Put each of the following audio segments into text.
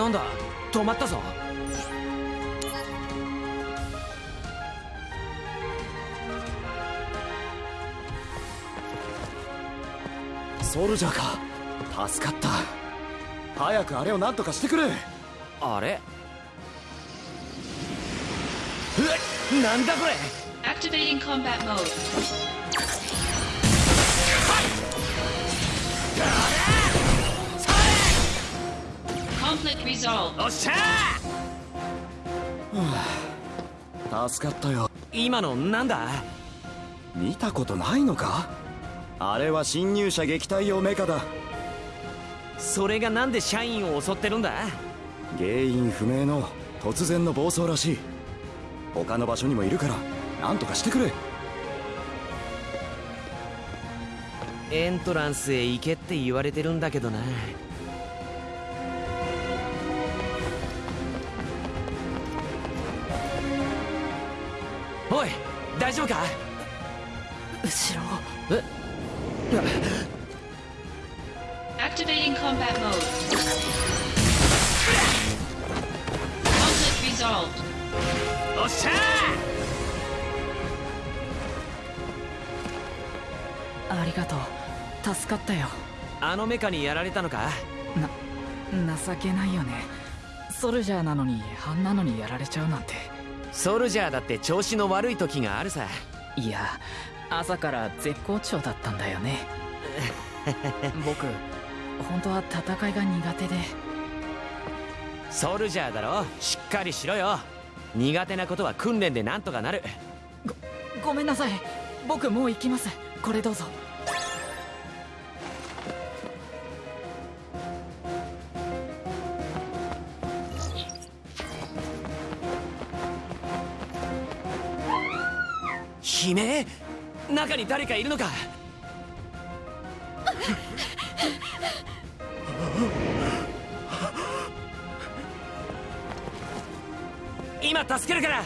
なんだ？止まったぞ。ソルジャーか。助かった。早くあれを何とかしてくれ。あれ？え？なんだこれ？Activating combat mode. Conflict resolved. おっしゃ助かったよ。今のなんだ？見たことないのか？あれは侵入者撃退用メカだ。それがなんで社員を襲ってるんだ？原因不明の突然の暴走らしい。他の場所にもいるから何とかしてくれ。エントランスへ行けって言われてるんだけどなおい大丈夫か？後ろえ？Activating combat mode. Conflict resolved. おっしゃありがとう。助かったよ。あのメカにやられたのか？な情けないよね。ソルジャーなのにあんなのにやられちゃうなんてソルジャーだって調子の悪い時があるさ。いや朝から絶好調だったんだよね。僕本当は戦いが苦手で。ソルジャーだろ？しっかりしろよ。苦手なことは訓練でなんとかなる。ごめんなさい。僕もう行きます。これどうぞ悲鳴？中に誰かいるのか？今助けるから！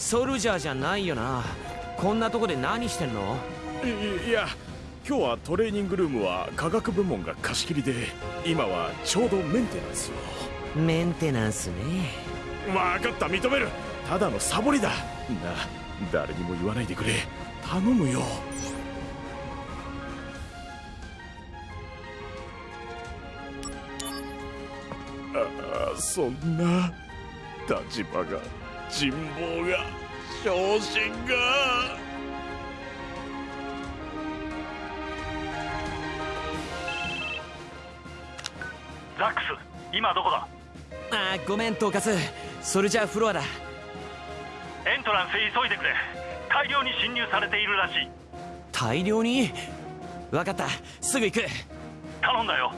ソルジャーじゃないよな。こんなとこで何してんの？いいや今日はトレーニングルームは科学部門が貸し切りで今はちょうどメンテナンスを。メンテナンスね。分かった認める。ただのサボりだ。な誰にも言わないでくれ。頼むよ。ああそんな。立場が人望が昇進が。ザックス今どこだ？あーごめんトーカスソルジャーフロアだ。エントランスへ急いでくれ。大量に侵入されているらしい。大量に？分かった。すぐ行く。頼んだよ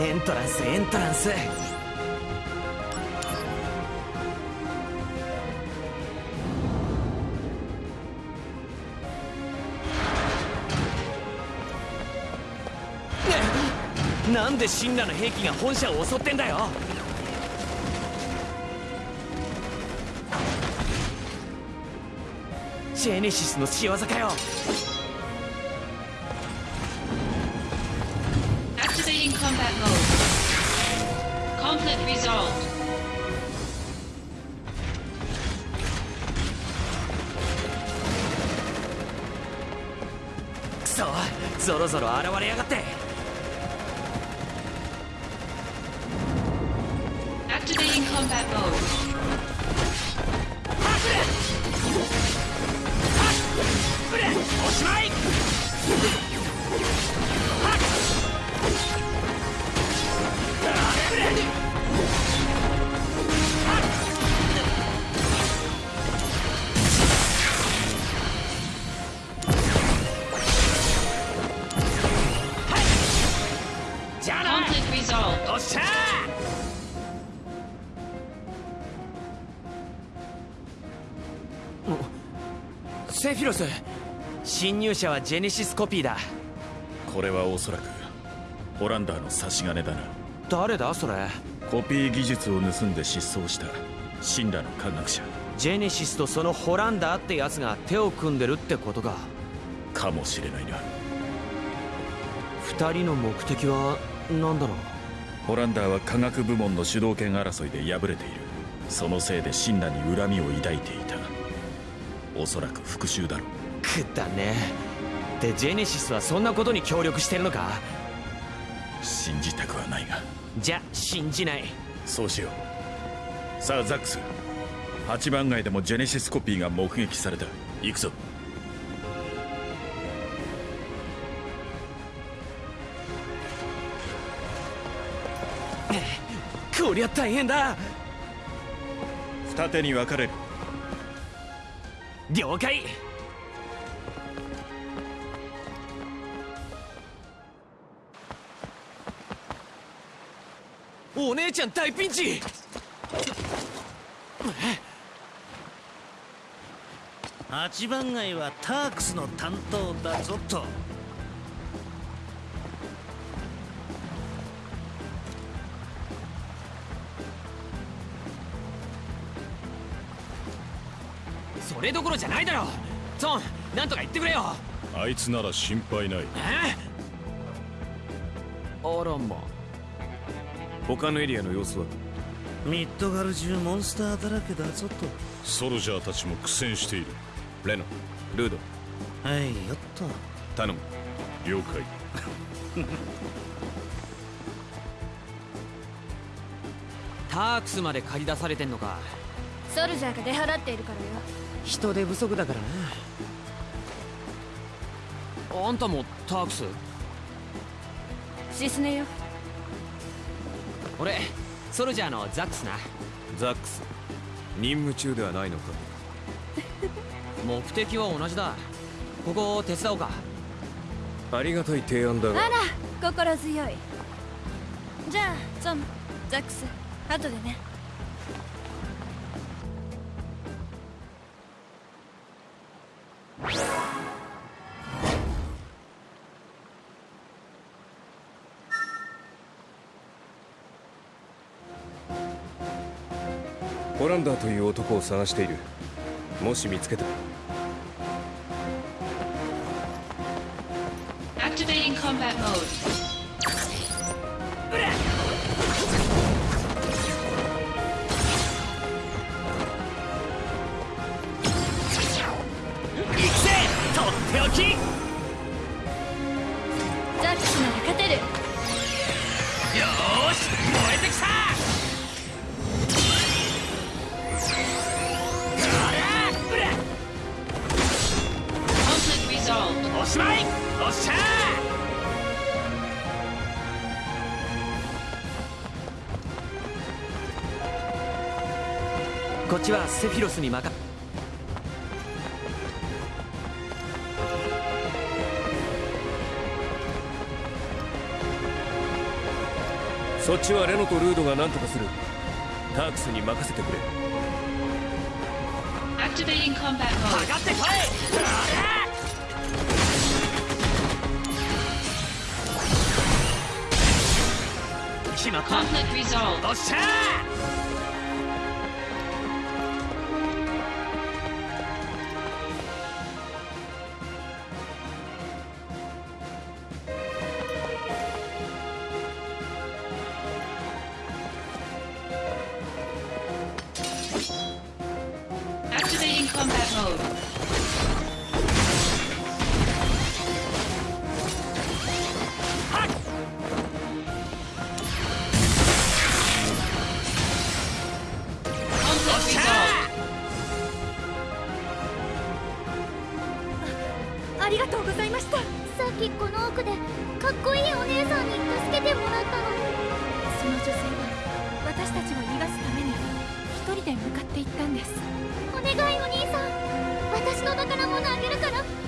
エントランスエントランスなんで神羅の兵器が本社を襲ってんだよジェネシスの仕業かよぞろぞろ現れやがって Activating combat mode. おしまい侵入者はジェネシスコピーだ。これはおそらくホランダーの差し金だな。誰だ？それ。コピー技術を盗んで失踪した。死んだの科学者。ジェネシスとそのホランダーってやつが手を組んでるってことか。かもしれないな。二人の目的は何だろう？ホランダーは科学部門の主導権争いで敗れている。そのせいでシンラに恨みを抱いていた。おそらく復讐だろくだね。でジェネシスはそんなことに協力してるのか？信じたくはないが。じゃ信じない。そうしよう。さあザックス。8番街でもジェネシスコピーが目撃された。行くぞ。こりゃ大変だ。二手に分かれる。了解お姉ちゃん大ピンチ。八番街はタークスの担当だぞと。それどころじゃないだろ。ソンなんとか言ってくれよ。あいつなら心配ない。え？あらま他のエリアの様子は？ミッドガル中モンスターだらけだぞと。ソルジャーたちも苦戦している。レノルード。はいよっと頼む。了解。タークスまで借り出されてんのか。ソルジャーが出払っているからよ。人手不足だからな。あんたもタークス？シスネよ俺ソルジャーのザックスな。ザックス。任務中ではないのか。目的は同じだ。ここを手伝おうか。ありがたい提案だあら心強い。じゃあゾンザックス後でねホランダーという男を探しているもし見つけた Activating combat mode. おしまい。おっしゃ。ーこっちはセフィロスに任。そっちはレノとルードが何とかする。タークスに任せてくれ。Activating combat か mode. 決まったおっしゃっていったんです。お願いお兄さん。私の宝物あげるから。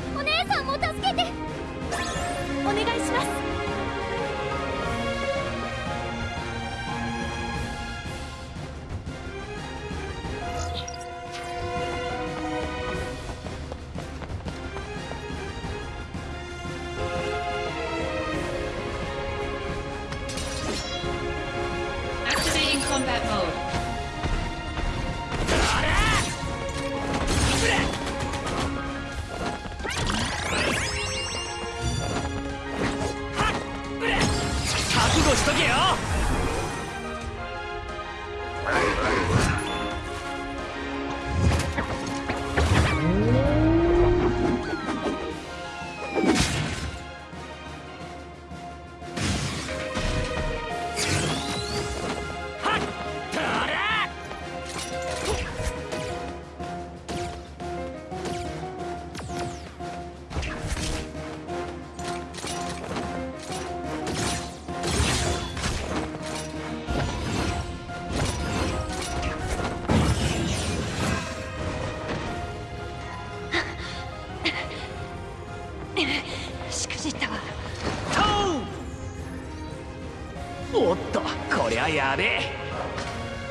やべえ。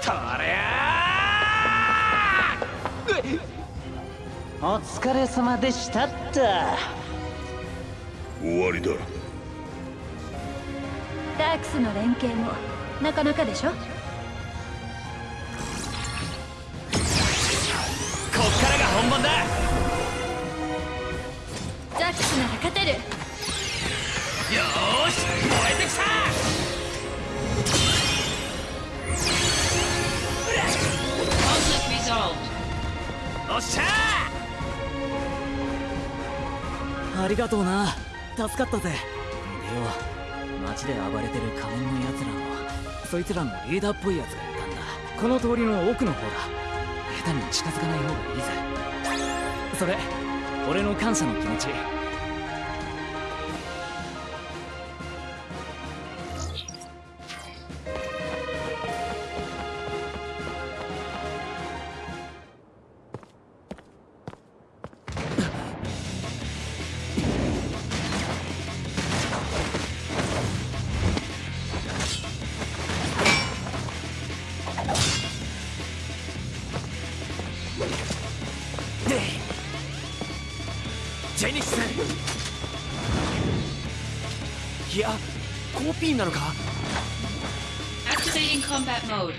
とりゃお疲れ様でしたった。終わりだ。ダークスの連携もなかなかでしょ？こっからが本番だ。ザックスなら勝てる。よーし燃えてきたおっしゃありがとうな。助かったぜ。でよ街で暴れてる仮面のやつらもそいつらのリーダーっぽいやつがいたんだ。この通りの奥の方だ。下手に近づかない方がいいぜ。それ俺の感謝の気持ち。いやコピーなのか Activating combat mode.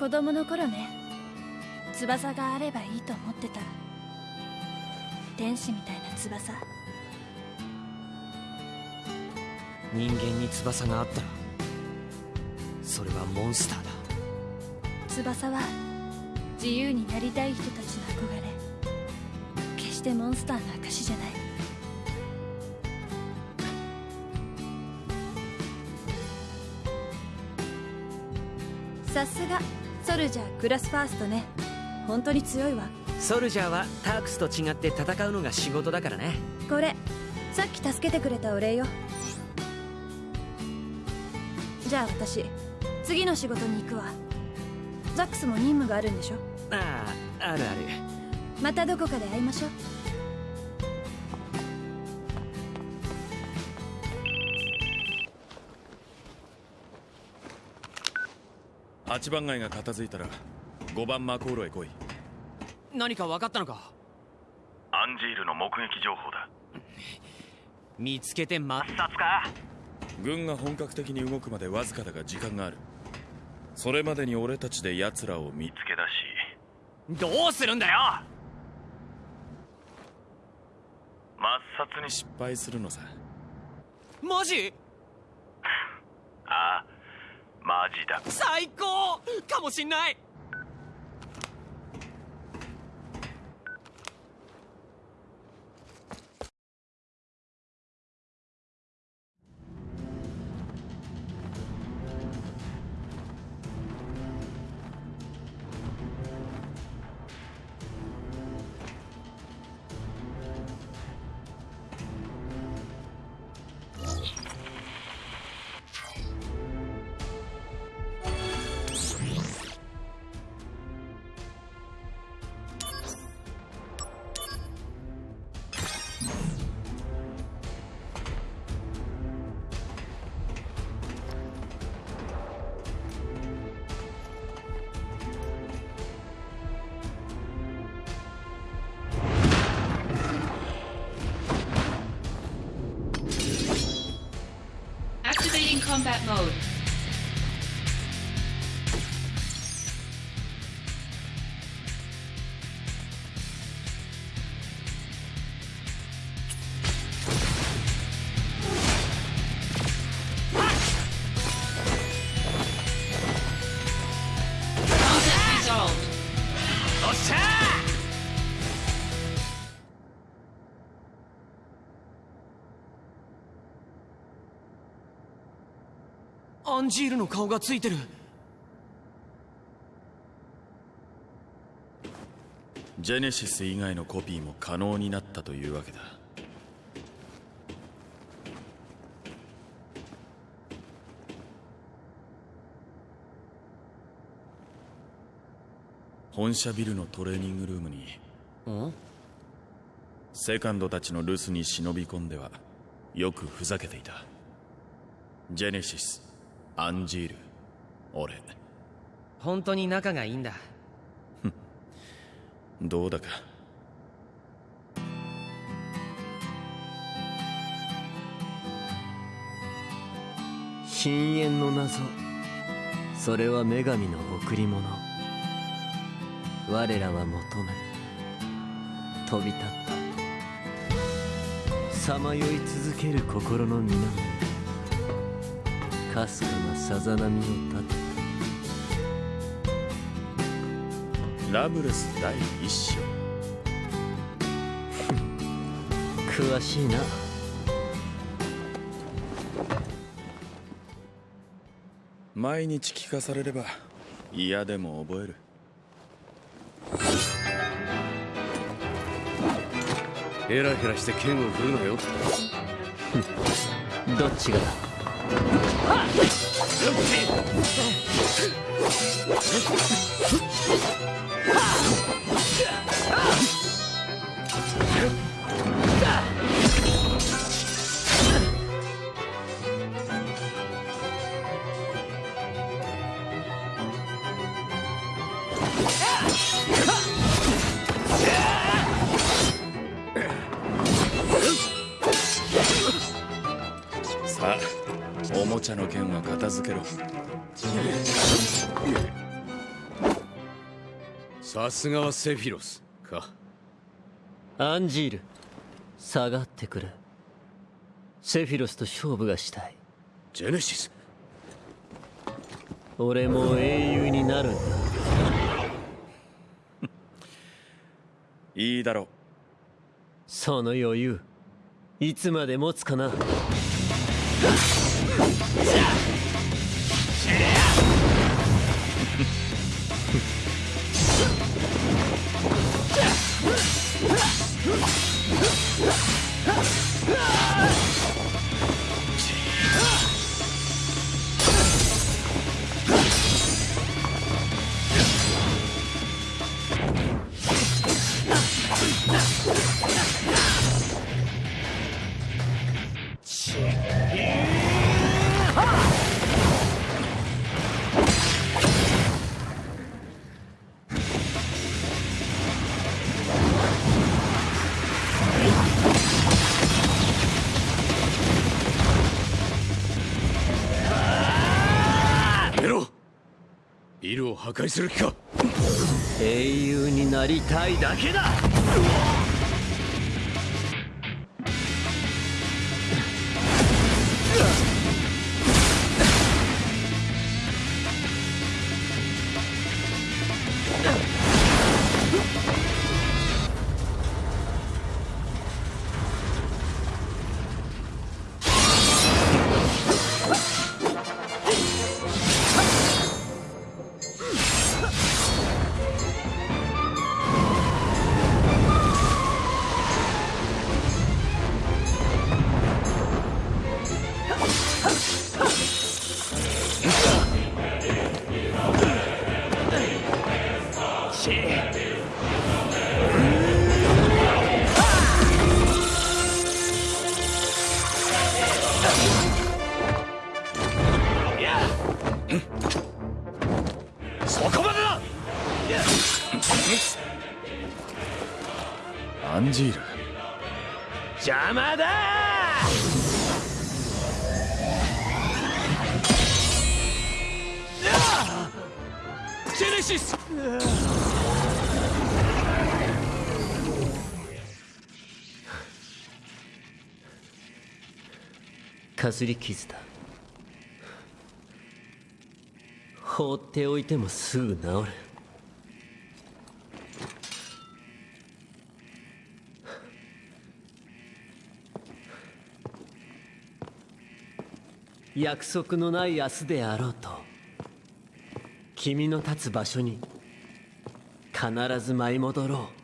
子供の頃ね。翼があればいいと思ってた。天使みたいな翼。人間に翼があったらそれはモンスターだ。翼は自由になりたい人たちの憧れ。決してモンスターの証じゃない。さすがソルジャークラスファーストね。本当に強いわ。ソルジャーはタークスと違って戦うのが仕事だからね。これさっき助けてくれたお礼よ。じゃあ私次の仕事に行くわ。ザックスも任務があるんでしょ？あああるある。またどこかで会いましょう8番街が片付いたら5番マコーロへ来い。何か分かったのか？アンジールの目撃情報だ。見つけてま殺か？軍が本格的に動くまでわずかだが時間がある。それまでに俺たちで奴らを見見つけ出しどうするんだよ？抹殺にし失敗するのさ。マジ？ああマジだ。最高！かもしんない！Combat mode. アンジールの顔がついてる。ジェネシス以外のコピーも可能になったというわけだ。本社ビルのトレーニングルームにん？セカンドたちの留守に忍び込んではよくふざけていた。ジェネシスアンジール俺。本当に仲がいいんだ。どうだか。深淵の謎。それは女神の贈り物。我らは求め飛び立った。さまよい続ける心の源かすかなさざ波を立てラブレス第一章詳しいな毎日聞かされれば嫌でも覚える。ヘラヘラして剣を振るなよ。どっちがだ？さ さすがはセフィロス。か。アンジール下がってくれセフィロスと勝負がしたい。ジェネシス。俺も英雄になるんだ。いいだろう。その余裕いつまで持つかなビルを破壊する気か。英雄になりたいだけだ。シス。かすり傷だ。放っておいてもすぐ治る。約束のない明日であろうと。君の立つ場所に必ず舞い戻ろう。